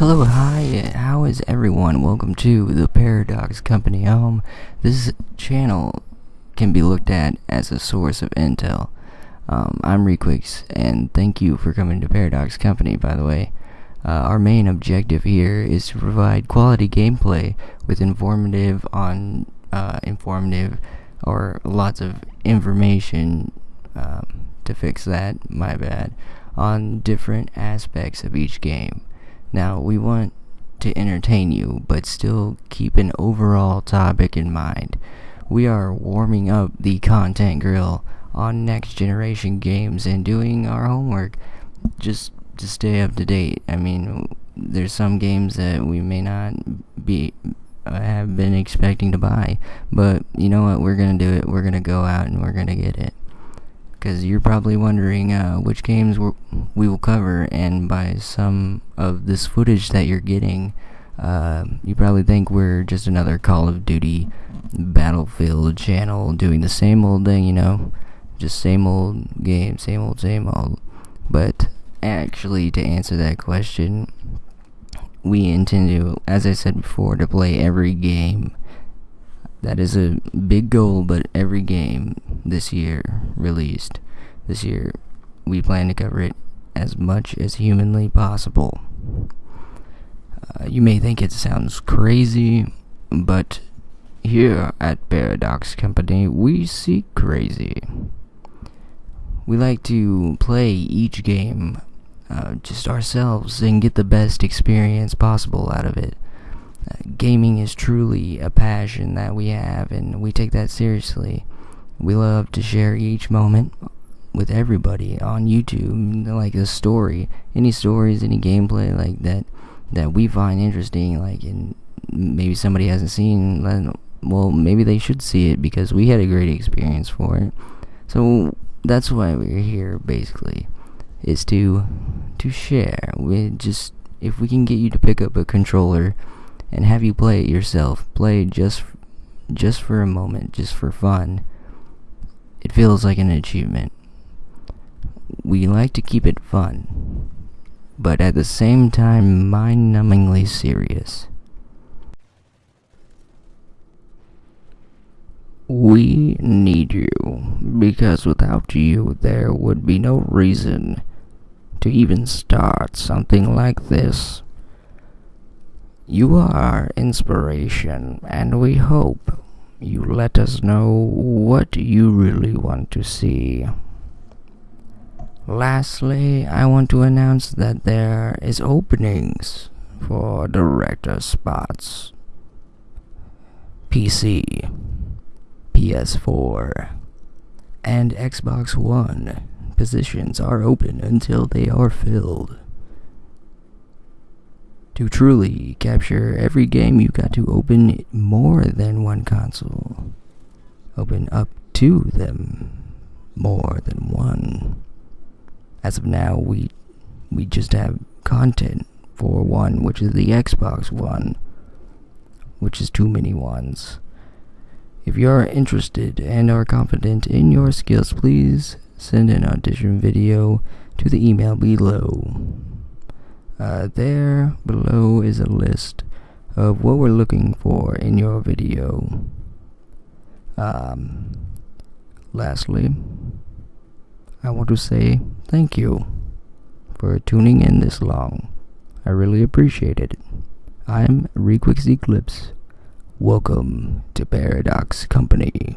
Hello, hi, how is everyone? Welcome to the Paradox Company home. This channel can be looked at as a source of intel. Um, I'm Requix, and thank you for coming to Paradox Company, by the way. Uh, our main objective here is to provide quality gameplay with informative on uh, informative or lots of information um, to fix that, my bad, on different aspects of each game. Now, we want to entertain you, but still keep an overall topic in mind. We are warming up the content grill on next generation games and doing our homework just to stay up to date. I mean, there's some games that we may not be uh, have been expecting to buy, but you know what? We're gonna do it. We're gonna go out and we're gonna get it because you're probably wondering uh, which games we will cover, and by some of this footage that you're getting, uh, you probably think we're just another Call of Duty Battlefield channel doing the same old thing, you know, just same old game, same old, same old. But actually, to answer that question, we intend to, as I said before, to play every game that is a big goal, but every game this year released this year, we plan to cover it as much as humanly possible. Uh, you may think it sounds crazy, but here at Paradox Company, we see crazy. We like to play each game uh, just ourselves and get the best experience possible out of it gaming is truly a passion that we have, and we take that seriously. We love to share each moment with everybody on YouTube, like a story, any stories, any gameplay like that that we find interesting, like and maybe somebody hasn't seen. then Well, maybe they should see it because we had a great experience for it. So that's why we're here, basically, is to to share. We just if we can get you to pick up a controller and have you play it yourself. Play just just for a moment, just for fun. It feels like an achievement. We like to keep it fun, but at the same time mind-numbingly serious. We need you, because without you there would be no reason to even start something like this. You are inspiration, and we hope you let us know what you really want to see. Lastly, I want to announce that there is openings for director spots. PC, PS4, and Xbox One positions are open until they are filled. To truly capture every game, you've got to open more than one console. Open up to them more than one. As of now, we we just have content for one, which is the Xbox One, which is too many ones. If you are interested and are confident in your skills, please send an audition video to the email below. Uh, there below is a list of what we're looking for in your video. Um, lastly, I want to say thank you for tuning in this long. I really appreciate it. I'm Requix Eclipse. Welcome to Paradox Company.